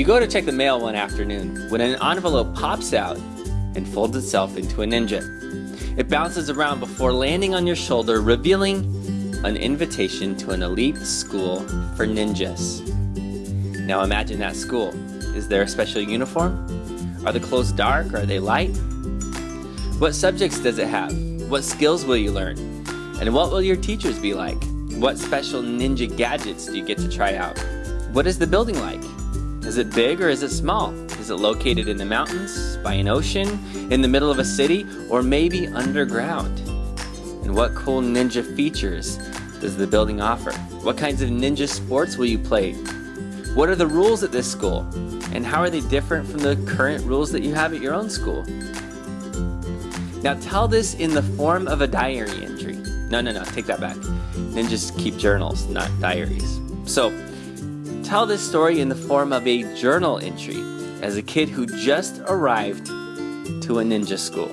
You go to check the mail one afternoon when an envelope pops out and folds itself into a ninja. It bounces around before landing on your shoulder, revealing an invitation to an elite school for ninjas. Now imagine that school. Is there a special uniform? Are the clothes dark? or Are they light? What subjects does it have? What skills will you learn? And what will your teachers be like? What special ninja gadgets do you get to try out? What is the building like? Is it big or is it small? Is it located in the mountains, by an ocean, in the middle of a city, or maybe underground? And what cool ninja features does the building offer? What kinds of ninja sports will you play? What are the rules at this school? And how are they different from the current rules that you have at your own school? Now tell this in the form of a diary entry. No, no, no, take that back. Ninjas keep journals, not diaries. So, tell this story in the form of a journal entry as a kid who just arrived to a ninja school.